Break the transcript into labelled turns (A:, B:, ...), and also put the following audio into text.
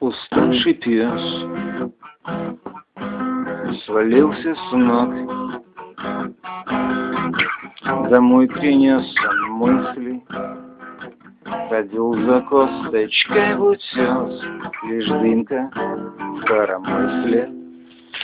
A: Уставший пес свалился с ног, Домой принес он мысли, Ходил за косточкой в утес, Лишь дымка в коромысле.